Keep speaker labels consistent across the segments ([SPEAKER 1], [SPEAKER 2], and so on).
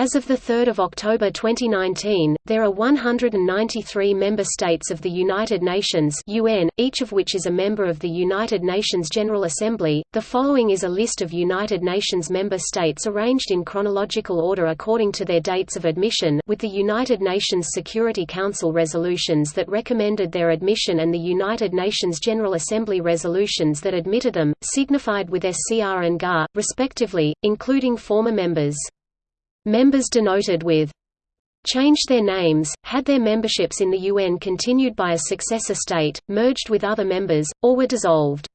[SPEAKER 1] As of 3 October 2019, there are 193 member states of the United Nations UN, each of which is a member of the United Nations General Assembly. The following is a list of United Nations member states arranged in chronological order according to their dates of admission, with the United Nations Security Council resolutions that recommended their admission and the United Nations General Assembly resolutions that admitted them, signified with SCR and GAR, respectively, including former members. Members denoted with changed their names, had their memberships in the UN continued by a successor state, merged with other members, or were dissolved.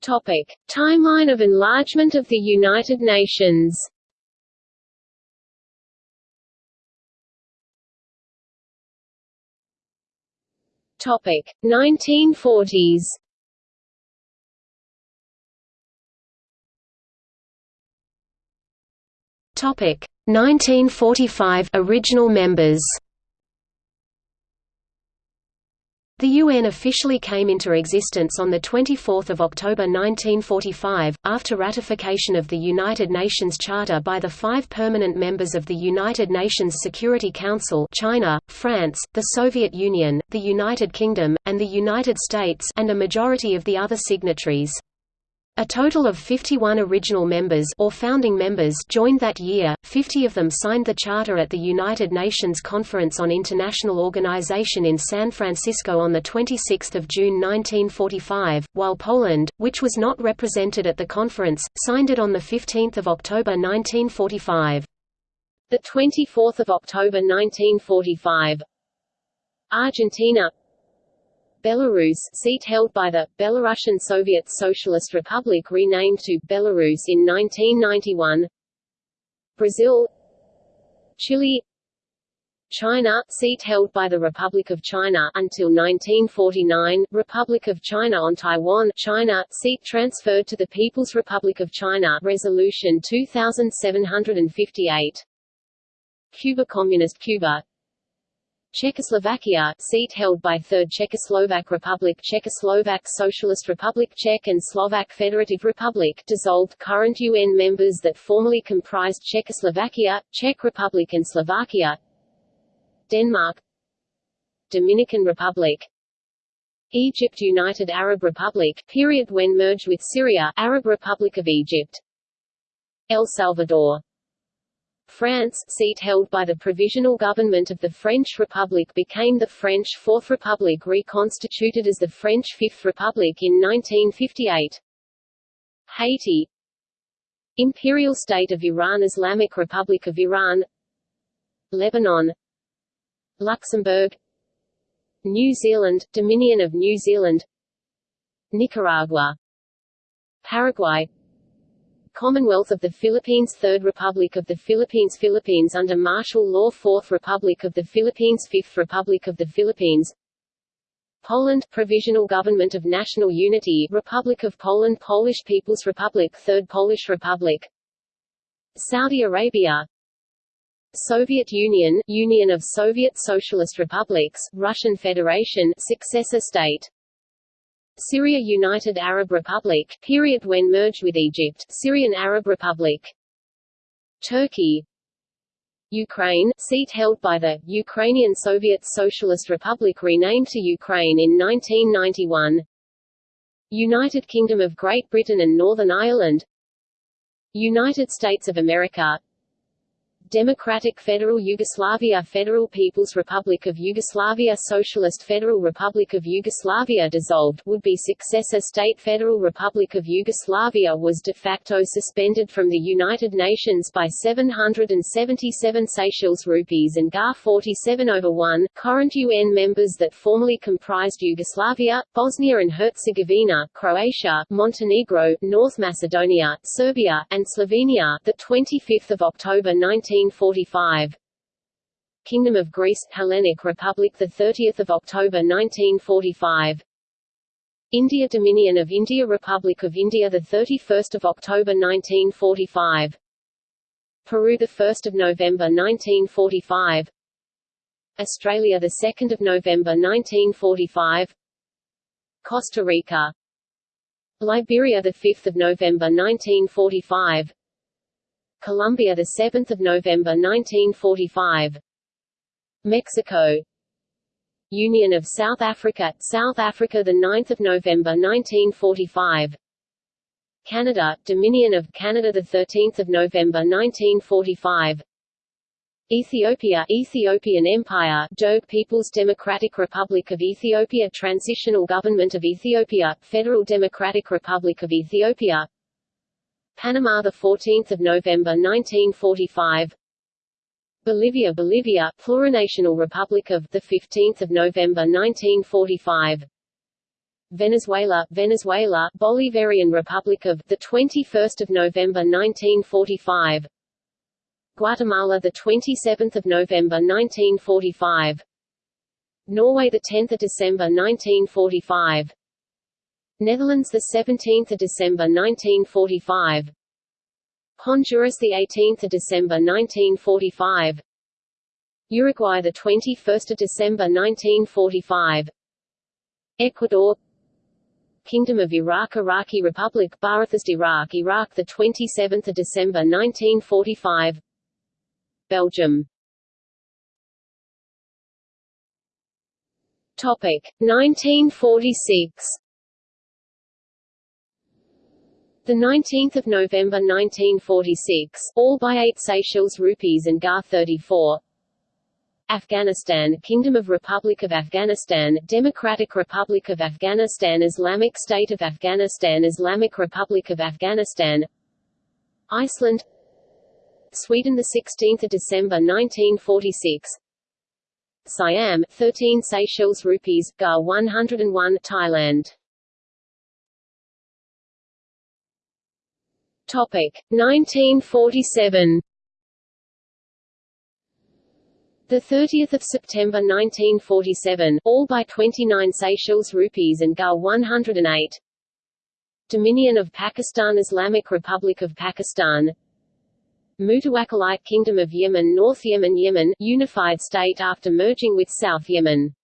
[SPEAKER 2] Topic: Timeline of enlargement of the United Nations. Topic: 1940s.
[SPEAKER 1] Topic 1945 original members. The UN officially came into existence on 24 October 1945, after ratification of the United Nations Charter by the five permanent members of the United Nations Security Council China, France, the Soviet Union, the United Kingdom, and the United States and a majority of the other signatories. A total of 51 original members or founding members joined that year, 50 of them signed the charter at the United Nations Conference on International Organization in San Francisco on 26 June 1945, while Poland, which was not represented at the conference, signed it on 15 October 1945.
[SPEAKER 2] The 24th of October 1945 Argentina Belarus seat held by the, Belarusian Soviet Socialist Republic renamed to, Belarus in 1991 Brazil. Chile. China seat held by the Republic of China until 1949 Republic of China on Taiwan China seat transferred to the People's Republic of China Resolution 2758 Cuba Communist Cuba Czechoslovakia seat held by Third Czechoslovak Republic Czechoslovak Socialist Republic Czech and Slovak Federative Republic dissolved current UN members that formerly comprised Czechoslovakia, Czech Republic and Slovakia Denmark Dominican Republic Egypt United Arab Republic period when merged with Syria Arab Republic of Egypt El Salvador France seat held by the Provisional Government of the French Republic became the French Fourth Republic reconstituted as the French Fifth Republic in 1958. Haiti. Imperial State of Iran Islamic Republic of Iran. Lebanon. Luxembourg. New Zealand, Dominion of New Zealand. Nicaragua. Paraguay Commonwealth of the Philippines Third Republic of the Philippines Philippines under martial law Fourth Republic of the Philippines Fifth Republic of the Philippines. Poland Provisional Government of National Unity Republic of Poland Polish People's Republic Third Polish Republic. Saudi Arabia. Soviet Union Union of Soviet Socialist Republics Russian Federation successor state Syria United Arab Republic period when merged with Egypt Syrian Arab Republic. Turkey. Ukraine seat held by the Ukrainian Soviet Socialist Republic renamed to Ukraine in 1991 United Kingdom of Great Britain and Northern Ireland. United States of America Democratic Federal Yugoslavia Federal People's Republic of Yugoslavia Socialist Federal Republic of Yugoslavia dissolved would-be successor state Federal Republic of Yugoslavia was de facto suspended from the United Nations by 777 Seychelles rupees and GAR 47 over 1. Current UN members that formerly comprised Yugoslavia, Bosnia and Herzegovina, Croatia, Montenegro, North Macedonia, Serbia, and Slovenia the 25th of October 19 1945 Kingdom of Greece Hellenic Republic the 30th of October 1945 India Dominion of India Republic of India the 31st of October 1945 Peru the 1st of November 1945 Australia the 2nd of November 1945 Costa Rica. Liberia the 5th of November 1945 Colombia the 7th of November 1945 Mexico. Union of South Africa South Africa the 9th of November 1945 Canada Dominion of Canada the 13th of November 1945 Ethiopia Ethiopian Empire Derg People's Democratic Republic of Ethiopia Transitional Government of Ethiopia Federal Democratic Republic of Ethiopia Panama the 14th of November 1945 Bolivia Bolivia Plurinational Republic of the 15th of November 1945 Venezuela Venezuela Bolivarian Republic of the 21st of November 1945 Guatemala the 27th of November 1945 Norway the 10th of December 1945 Netherlands the 17th of December 1945 Honduras the 18th of December 1945 Uruguay the 21st of December 1945 Ecuador. Kingdom of Iraq Iraqi Republic Ba'athist Iraq Iraq the 27th of December 1945 Belgium. Topic 1946 the 19th of November 1946 all by 8 Seychelles rupees and GAR 34 Afghanistan Kingdom of Republic of Afghanistan Democratic Republic of Afghanistan Islamic State of Afghanistan Islamic Republic of Afghanistan. Iceland. Sweden 16 December 1946 Siam 13 Seychelles rupees GAR 101 Thailand Topic. 1947 the 30th of September 1947 all by 29 Seychelles rupees and GAR 108 Dominion of Pakistan Islamic Republic of Pakistan. Mutawakkilite Kingdom of Yemen North Yemen Yemen unified state after merging with South Yemen.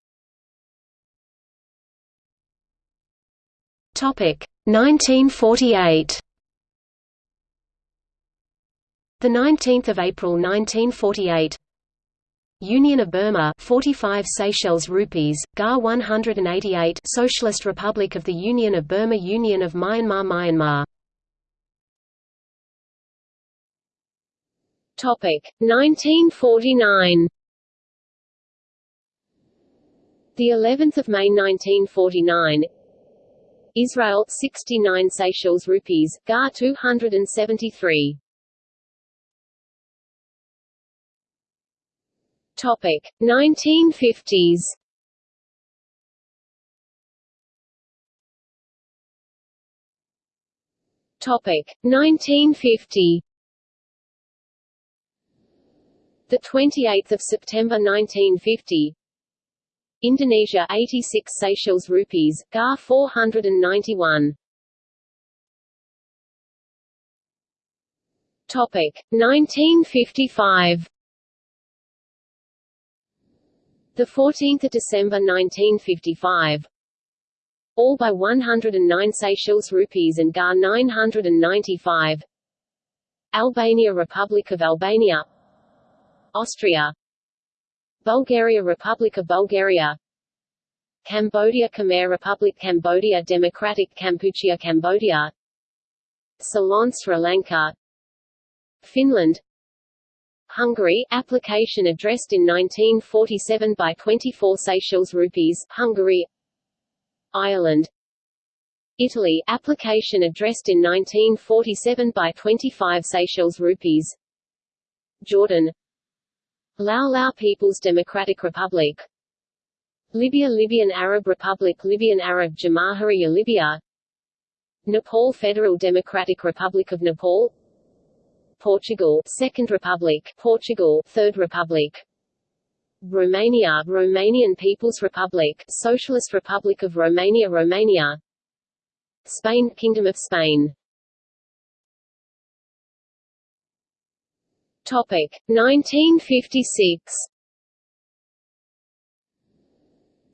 [SPEAKER 1] Topic. 1948 The 19th of April 1948 Union of Burma 45 Seychelles rupees GAR 188 Socialist Republic of the Union of Burma Union of Myanmar Myanmar.
[SPEAKER 2] Topic 1949 The 11th of May 1949 Israel 69 Seychelles rupees GAR 273 Topic 1950s Topic 1950 the 28th of September 1950 Indonesia 86 Seychelles rupees GAR 491 Topic 1955 the 14th of December 1955 all by 109 Seychelles rupees and GAR 995 Albania Republic of Albania. Austria. Bulgaria Republic of Bulgaria. Cambodia Khmer Republic Cambodia Democratic Kampuchea Cambodia. Ceylon Sri Lanka. Finland Hungary application addressed in 1947 by 24 Seychelles rupees Hungary. Ireland. Italy application addressed in 1947 by 25 Seychelles rupees. Jordan. Lao Lao People's Democratic Republic. Libya Libyan Arab Republic Libyan Arab Jamahiriya Libya. Nepal Federal Democratic Republic of Nepal Portugal Second Republic Portugal Third Republic. Romania Romanian People's Republic Socialist Republic of Romania Romania. Spain Kingdom of Spain. Topic 1956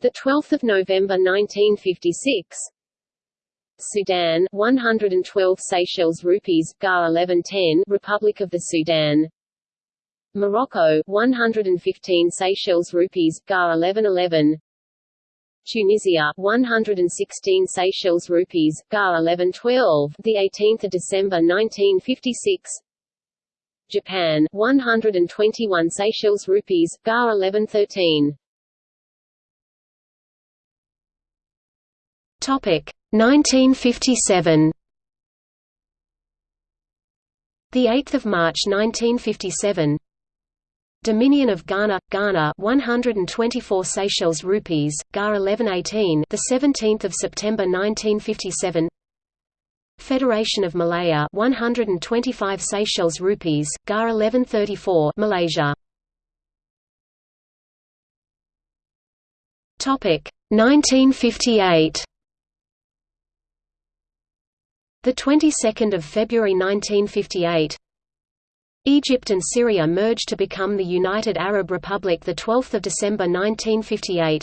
[SPEAKER 2] The 12th of November 1956 Sudan 112 Seychelles rupees GAR 1110 Republic of the Sudan. Morocco 115 Seychelles rupees GAR 1111 Tunisia 116 Seychelles rupees GAR 1112 the 18th of December 1956 Japan 121 Seychelles rupees GAR 1113
[SPEAKER 1] Topic 1957 The 8th of March 1957 Dominion of Ghana Ghana 124 Seychelles rupees GAR 1118 the 17th of September 1957 Federation of Malaya 125 Seychelles rupees GAR 1134 Malaysia. Topic 1958 the 22nd of February 1958 Egypt and Syria merged to become the United Arab Republic the 12th of December 1958.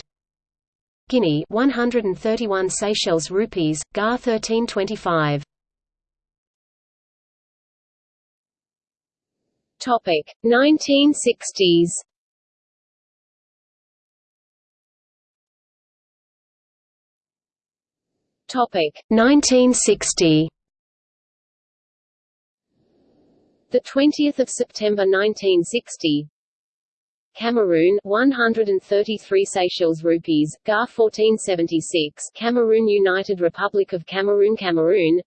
[SPEAKER 1] Guinea 131 Seychelles rupees, GAR 1325.
[SPEAKER 2] Topic 1960s. Topic
[SPEAKER 1] 1960.
[SPEAKER 2] The 20th of September 1960. Cameroon 133 Seychelles rupees, GAR 1476 Cameroon United Republic of Cameroon Cameroon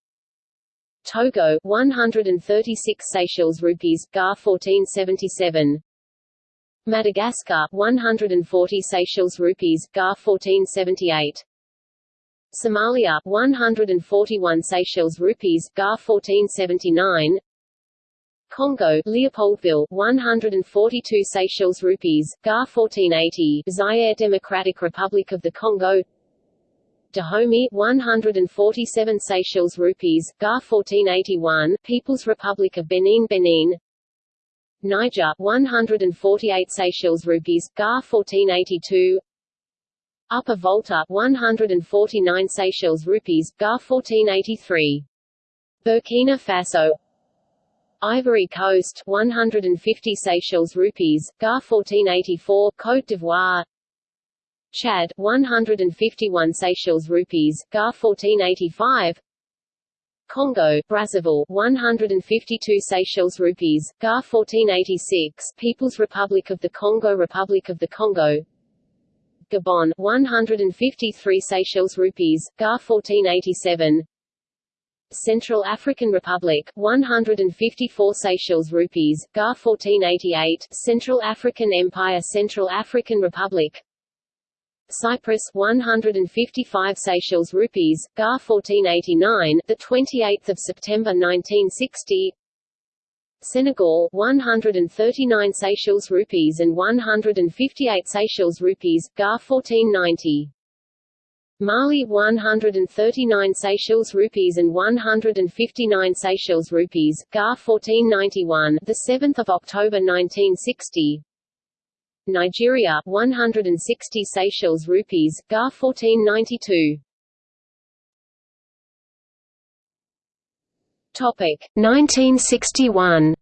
[SPEAKER 2] Togo 136 Seychelles rupees, GAR 1477 Madagascar 140 Seychelles rupees, GAR 1478 Somalia 141 Seychelles rupees, GAR 1479 Congo, Leopoldville, 142 Seychelles rupees, GAR 1480, Zaire Democratic Republic of the Congo, Dahomey, 147 Seychelles rupees, GAR 1481, People's Republic of Benin Benin, Niger, 148 Seychelles rupees, GAR 1482, Upper Volta, 149 Seychelles rupees, GAR 1483. Burkina Faso. Ivory Coast 150 Seychelles rupees, GAR 1484 Côte d'Ivoire. Chad 151 Seychelles rupees, GAR 1485 Congo, Brazzaville 152 Seychelles rupees, GAR 1486 People's Republic of the Congo Republic of the Congo Gabon 153 Seychelles rupees, GAR 1487 Central African Republic 154 Seychelles rupees GAR 1488 Central African Empire Central African Republic. Cyprus 155 Seychelles rupees GAR 1489 the 28th of September 1960 Senegal 139 Seychelles rupees and 158 Seychelles rupees GAR 1490 Mali 139 Seychelles rupees and 159 Seychelles rupees, GAR 1491, the 7th of October 1960. Nigeria 160 Seychelles rupees, GAR 1492. Topic
[SPEAKER 1] 1961.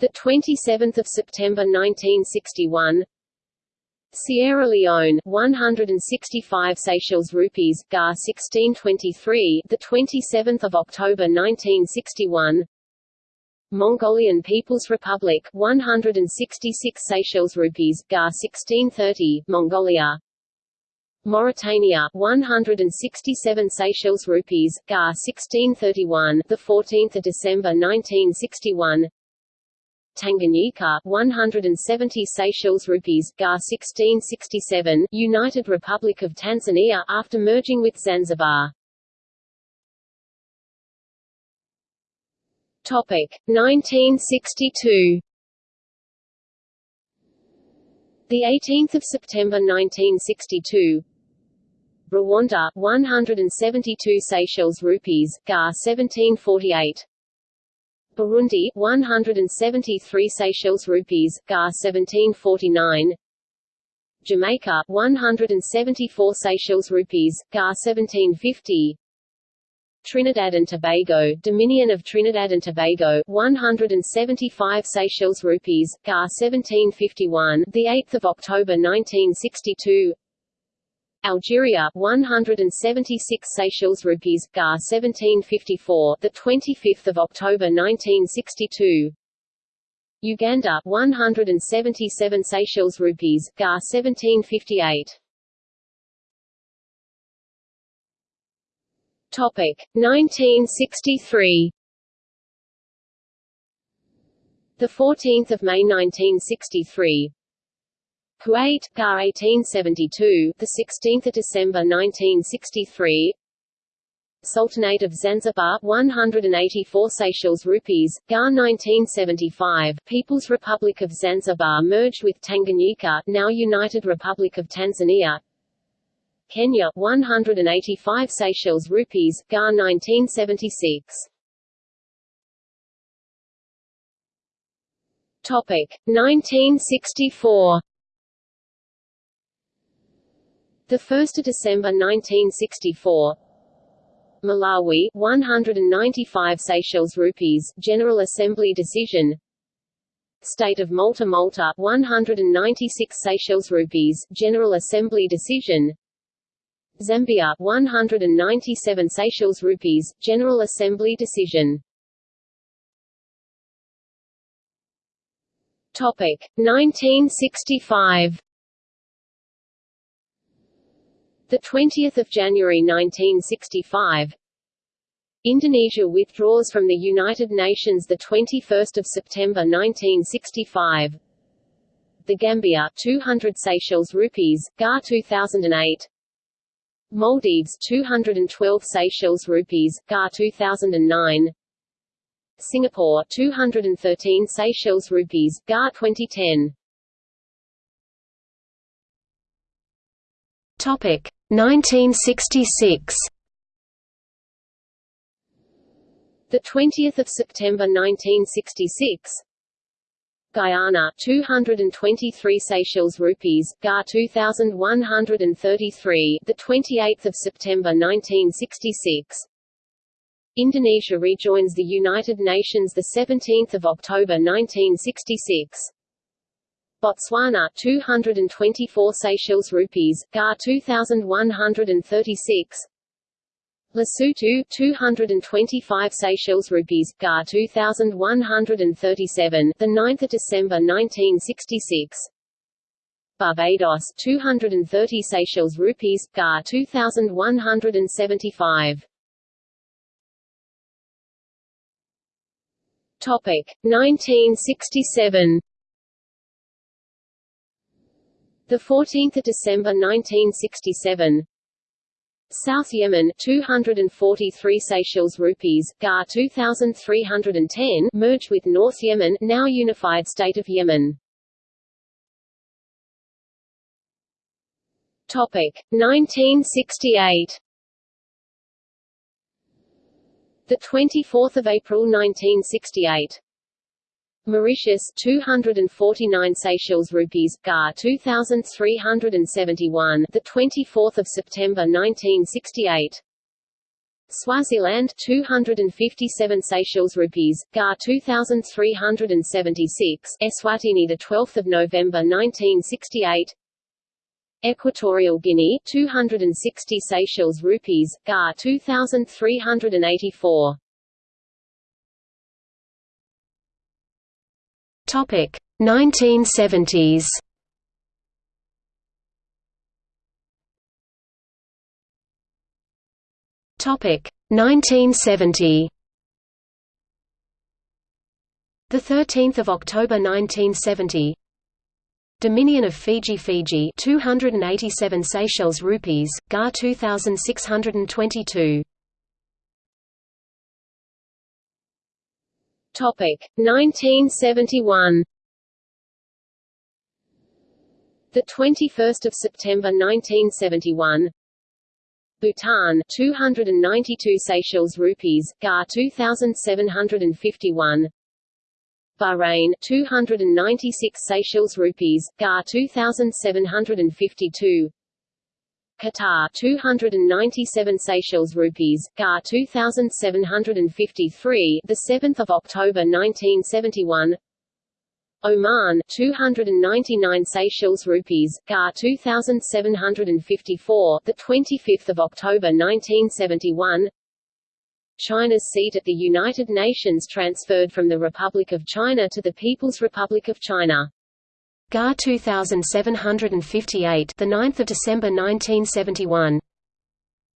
[SPEAKER 2] The 27th of September 1961. Sierra Leone 165 Seychelles rupees GAR 1623 the 27th of October 1961 Mongolian People's Republic 166 Seychelles rupees GAR 1630 Mongolia Mauritania 167 Seychelles rupees GAR 1631 the 14th of December 1961 Tanganyika 170 Seychelles rupees GAR 1667 United Republic of Tanzania after merging with Zanzibar. Topic 1962 The 18th of September 1962 Rwanda 172 Seychelles rupees GAR 1748 Burundi 173 Seychelles rupees, GAR 1749 Jamaica 174 Seychelles rupees, GAR 1750 Trinidad and Tobago, Dominion of Trinidad and Tobago, 175 Seychelles rupees, GAR 1751, the 8th of October 1962. Algeria, 176 Seychelles rupees, GAR 1754, the 25th of October 1962. Uganda, 177 Seychelles rupees, GAR 1758. Topic 1963. The 14th of May 1963. Kuwait, GAR 1872, the 16th December 1963. Sultanate of Zanzibar 184 Seychelles rupees, GAR 1975, People's Republic of Zanzibar merged with Tanganyika, now United Republic of Tanzania. Kenya 185 Seychelles rupees, GAR 1976. Topic 1964. The 1st of December 1964. Malawi 195 Seychelles rupees, General Assembly decision. State of Malta Malta 196 Seychelles rupees, General Assembly decision. Zambia 197 Seychelles rupees, General Assembly decision. Topic 1965. The 20th of January 1965. Indonesia withdraws from the United Nations the 21st of September 1965. The Gambia 200 Seychelles rupees, GAR 2008. Maldives 212 Seychelles rupees, GAR 2009 Singapore 213 Seychelles rupees, GAR 2010
[SPEAKER 1] Topic 1966
[SPEAKER 2] The 20th of September 1966 Guyana 223 Seychelles rupees, GAR 2133, the 28th of September 1966. Indonesia rejoins the United Nations the 17th of October 1966. Botswana 224 Seychelles rupees, GAR 2136. Lesotho 225 Seychelles rupees GAR 2137 the 9th of December 1966 Barbados 230 Seychelles rupees GAR 2175 Topic 1967 The 14th of December 1967 South Yemen 243 Seychelles rupees, GAR 2310 merged with North Yemen, now unified state of Yemen. Topic 1968. The 24th of April 1968. Mauritius 249 Seychelles rupees GAR 2371 the 24th of September 1968 Swaziland 257 Seychelles rupees GAR 2376 Eswatini the 12th of November 1968 Equatorial Guinea 260 Seychelles rupees GAR 2384
[SPEAKER 1] Topic 1970s. Topic 1970. The 13th of October 1970. Dominion of Fiji Fiji 287 Seychelles rupees, GAR 2622
[SPEAKER 2] Topic 1971 The 21st of September 1971 Bhutan 292 Seychelles rupees GAR 2751 Bahrain 296 Seychelles rupees, GAR 2752 Qatar 297 Seychelles rupees, GAR 2753 the 7th of October 1971 Oman 299 Seychelles rupees, GAR 2754 the 25th of October 1971 China's seat at the United Nations transferred from the Republic of China to the People's Republic of China.
[SPEAKER 1] GAR 2758 the 9th of December 1971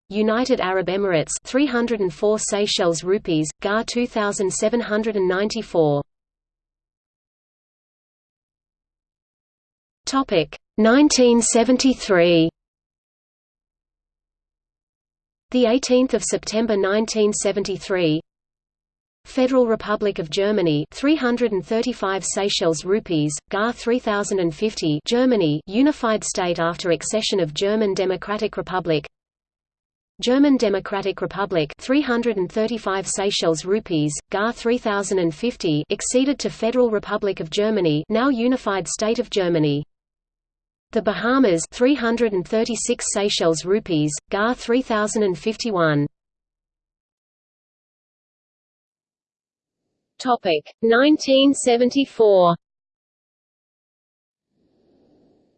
[SPEAKER 1] United Arab Emirates 304 Seychelles rupees GAR 2794 Topic 1973 the 18th of September 1973 Federal Republic of Germany 335 Seychelles rupees GAR 3050 Germany unified state after accession of German Democratic Republic German Democratic Republic 335 Seychelles rupees GAR 3050 acceded to Federal Republic of Germany now unified state of Germany the Bahamas 336 Seychelles rupees, GAR 3051.
[SPEAKER 2] Topic 1974.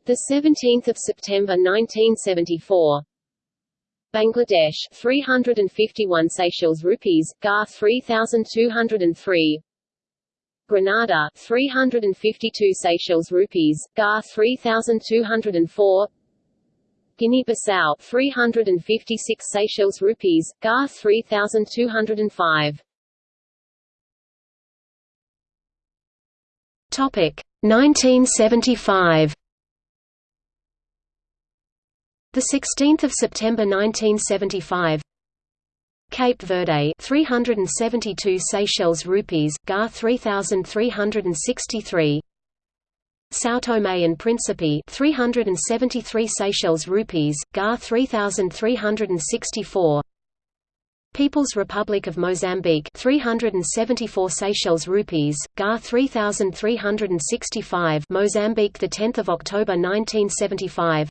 [SPEAKER 2] The 17th of September 1974. Bangladesh 351 Seychelles rupees, GAR 3203. Grenada 352 Seychelles rupees, GAR 3204 Guinea-Bissau 356 Seychelles rupees, GAR 3205
[SPEAKER 1] Topic 1975 The 16th of September 1975 Cape Verde 372 Seychelles rupees GAR 3363 São Tomé and Príncipe 373 Seychelles rupees GAR 3364 People's Republic of Mozambique 374 Seychelles rupees GAR 3365 Mozambique the 10th of October 1975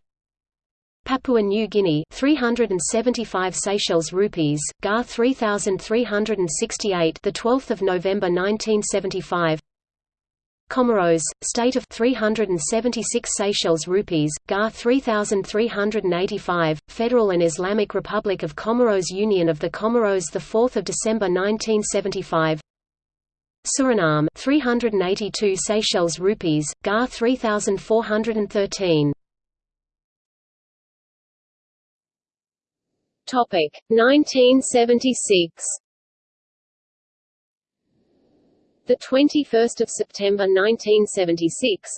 [SPEAKER 1] Papua New Guinea 375 Seychelles rupees, GAR 3368 the 12th of November 1975 Comoros, state of 376 Seychelles rupees, GAR 3385, Federal and Islamic Republic of Comoros Union of the Comoros the 4th of December 1975 Suriname 382 Seychelles rupees, GAR 3413
[SPEAKER 2] Topic 1976. The 21st of September 1976.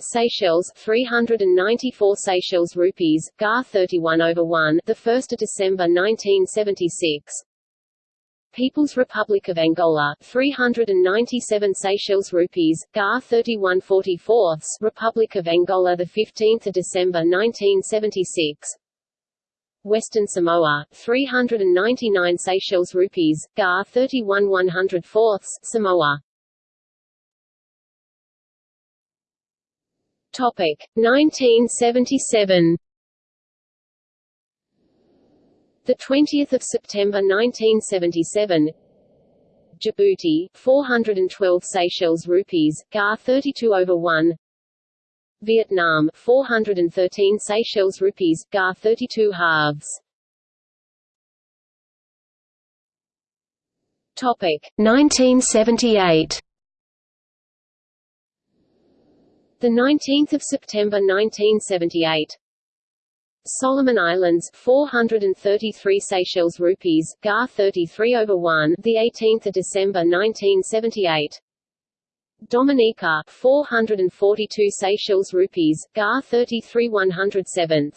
[SPEAKER 2] Seychelles 394 Seychelles rupees GAR 31 over 1 the 1st of December 1976 People's Republic of Angola 397 Seychelles rupees GAR 3144 Republic of Angola the 15th of December 1976 Western Samoa, 399 Seychelles rupees, GAR 31 104 Samoa. Topic 1977. The 20th of September 1977. Djibouti, 412 Seychelles rupees, GAR 32 over 1. Vietnam 413 Seychelles rupees GAR 32 halves. Topic
[SPEAKER 1] 1978
[SPEAKER 2] The 19th of September 1978 Solomon Islands 433 Seychelles rupees GAR 33 over 1 the 18th of December 1978 Dominica 442 Seychelles rupees, GAR 33 107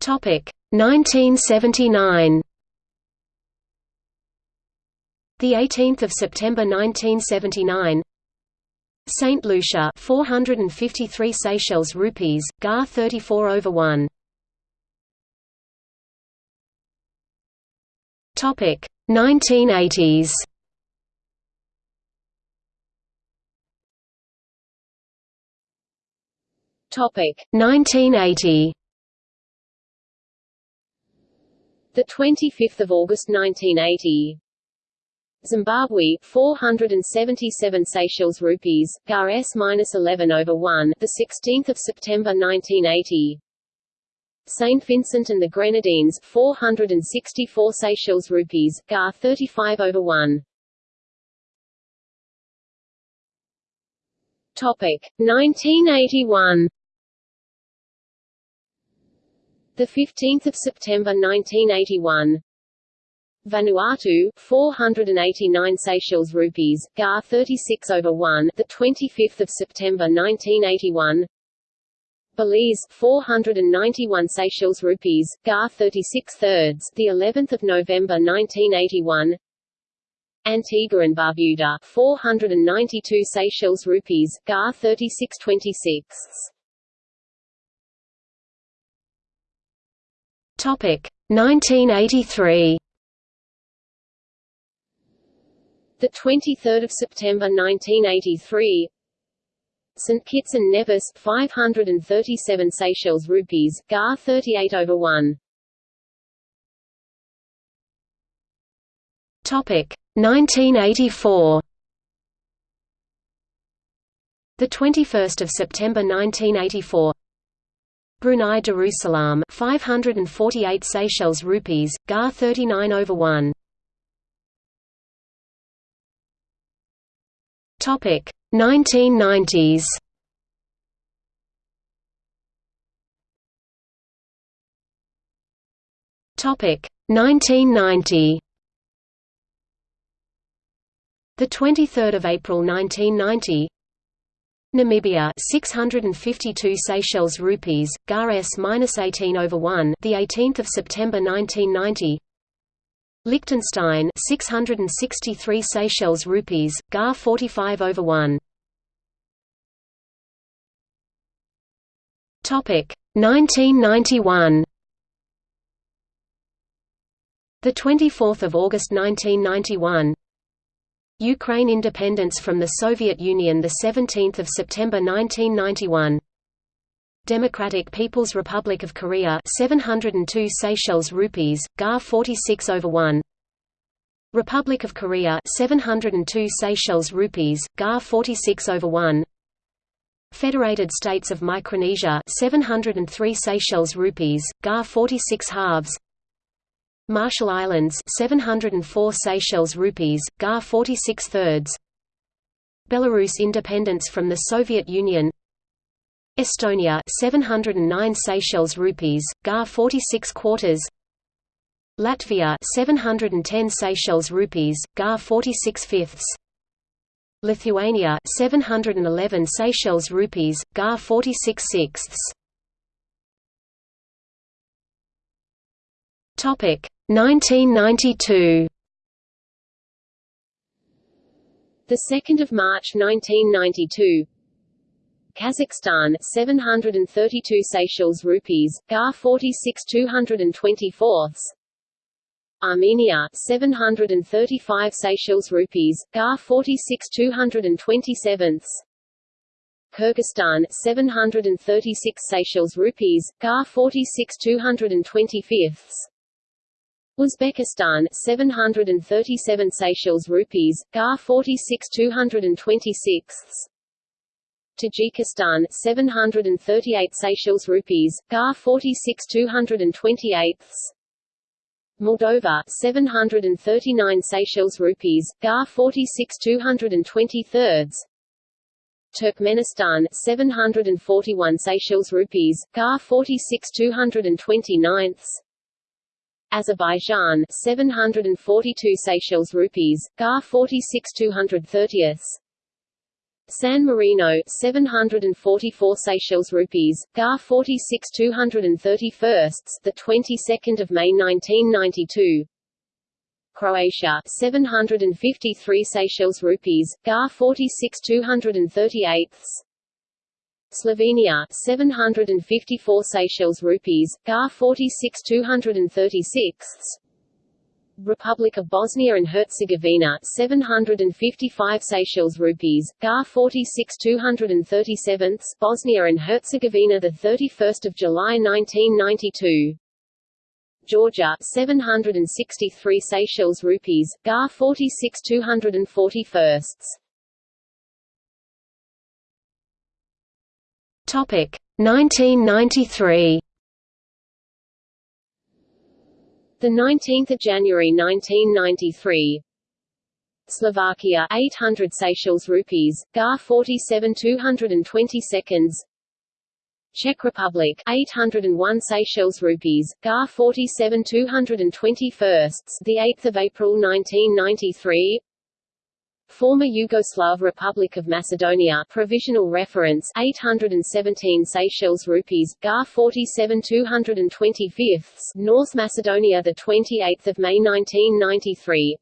[SPEAKER 1] Topic 1979 The 18th of September 1979 Saint Lucia 453 Seychelles rupees, GAR 34 over 1 Topic 1980s
[SPEAKER 2] Topic
[SPEAKER 1] 1980
[SPEAKER 2] The 25th of August 1980 Zimbabwe 477 Seychelles rupees GAR S minus 11 over 1 the 16th of September 1980 Saint Vincent and the Grenadines 464 Seychelles rupees GAR 35 over 1 Topic 1981 the 15th of September 1981 Vanuatu 489 Seychelles rupees GAR 36 over 1 the 25th of September 1981 Belize 491 Seychelles rupees GAR 36 thirds the 11th of November 1981 Antigua and Barbuda 492 Seychelles rupees GAR 36 26
[SPEAKER 1] Topic 1983
[SPEAKER 2] The 23rd of September 1983 St Kitts and Nevis 537 Seychelles rupees GAR 38 over 1
[SPEAKER 1] Topic 1984 The 21st of September 1984 Brunei Darussalam 548 Seychelles rupees GAR 39 over 1 Topic 1990s Topic 1990 The 23rd of April 1990 Namibia 652 Seychelles rupees GAR S-18 over 1 the 18th of September 1990 Liechtenstein 663 Seychelles rupees, GAR 45 over 1. Topic 1991. The 24th of August 1991. Ukraine independence from the Soviet Union the 17th of September 1991. Democratic People's Republic of Korea 702 Seychelles rupees, GAR 46 over 1. Republic of Korea 702 Seychelles rupees, GAR 46 over 1. Federated States of Micronesia 703 Seychelles rupees, GAR 46 halves. Marshall Islands 704 Seychelles rupees, GAR 46 thirds. Belarus independence from the Soviet Union Estonia 709 Seychelles rupees, GAR 46 quarters. Latvia 710 Seychelles rupees, GAR 46 fifths. Lithuania 711 Seychelles rupees, GAR 46 sixths. Topic 1992.
[SPEAKER 2] The 2nd of March 1992 Kazakhstan 732 Seychelles rupees, GAR 46 224 Armenia 735 Seychelles rupees, GAR 46 227 Kyrgyzstan 736 Seychelles rupees, GAR 46 225 Uzbekistan 737 Seychelles rupees, GAR 46 226 Tajikistan 738 Seychelles rupees, GAR 46 228 Moldova 739 Seychelles rupees, GAR 46 223 Turkmenistan 741 Seychelles rupees, GAR 46 229 Azerbaijan 742 Seychelles rupees, GAR 46 230 San Marino 744 Seychelles rupees, GAR 46 231 the 22nd of May 1992 Croatia 753 Seychelles rupees, GAR 46 238 Slovenia 754 Seychelles rupees, GAR 46 236 Republic of Bosnia and Herzegovina 755 Seychelles rupees GAR 46 237 Bosnia and Herzegovina the 31st of July 1992 Georgia 763 Seychelles rupees GAR 46 241
[SPEAKER 1] Topic 1993
[SPEAKER 2] The 19th of January 1993 Slovakia 800 Seychelles rupees GAR 47 220 seconds. Czech Republic 801 Seychelles rupees GAR 47 220 firsts the 8th of April 1993 Former Yugoslav Republic of Macedonia provisional reference 817 Seychelles rupees GAR 47 225 North Macedonia the 28th of May 1993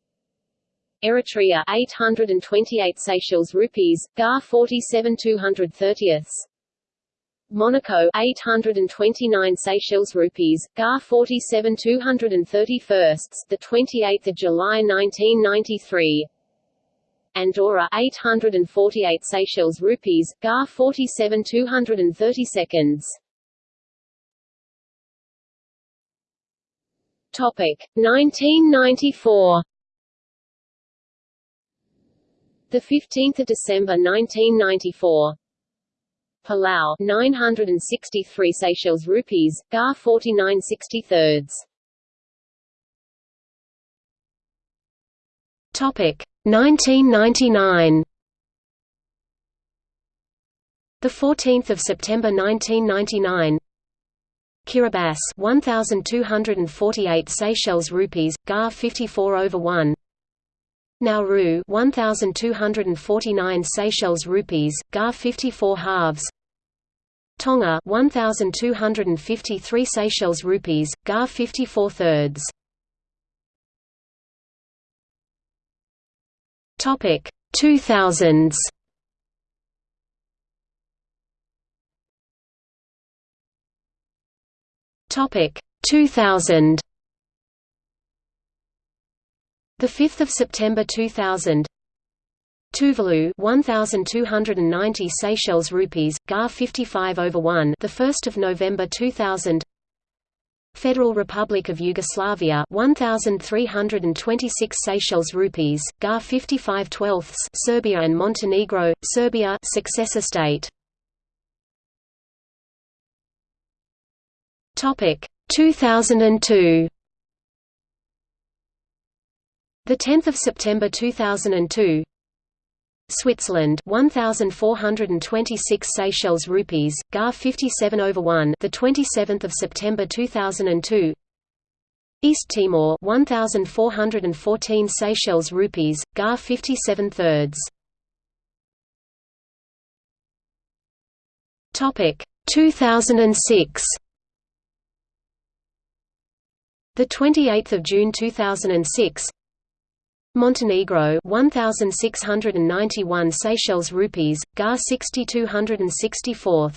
[SPEAKER 2] Eritrea 828 Seychelles rupees GAR 47 230 Monaco 829 Seychelles rupees GAR 47 231 the 28th of July 1993 Andorra 848 Seychelles rupees, GAR 47 230 seconds. Topic 1994. The 15th of December 1994. Palau 963 Seychelles rupees, GAR 49 63
[SPEAKER 1] Topic 1999 The 14th of September 1999 Kiribati 1248 Seychelles rupees GAR 54 over 1 Nauru 1249 Seychelles rupees GAR 54 halves. Tonga 1253 Seychelles rupees GAR 54 thirds Topic 2000s Topic 2000 The 5th of September 2000 Tuvalu 1290 Seychelles rupees GAR 55 over 1 the 1st of November 2000 Federal Republic of Yugoslavia 1326 Seychelles rupees GAR 55 12 Serbia and Montenegro Serbia successor state. Topic 2002 The 10th of September 2002 Switzerland 1426 Seychelles rupees GAR 57 over 1 the 27th of September 2002 East Timor 1414 Seychelles rupees GAR 57 thirds. Topic 2006 The 28th of June 2006 Montenegro 1691 Seychelles rupees GAR 6264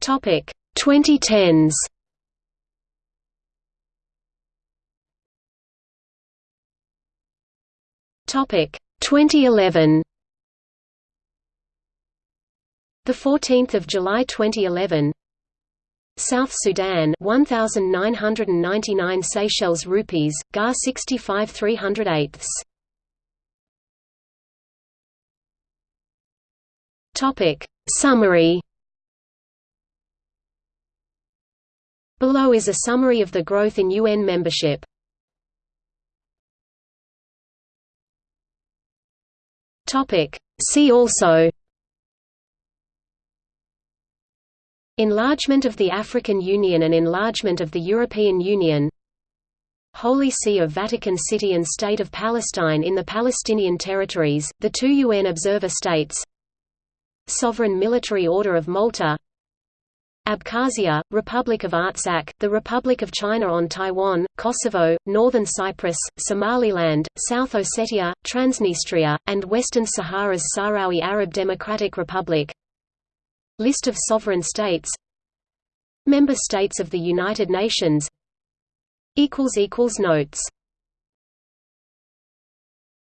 [SPEAKER 1] Topic 2010s Topic 2011 The 14th of July 2011 South Sudan 1999 Seychelles rupees GAR 65 308 Topic Summary. Below is a summary of the growth in UN membership. Topic See also Enlargement of the African Union and enlargement of the European Union. Holy See of Vatican City and State of Palestine in the Palestinian territories, the two UN observer states. Sovereign Military Order of Malta. Abkhazia, Republic of Artsakh, the Republic of China on Taiwan, Kosovo, Northern Cyprus, Somaliland, South Ossetia, Transnistria, and Western Sahara's Sahrawi Arab Democratic Republic List of sovereign states. Member States of the United Nations. Notes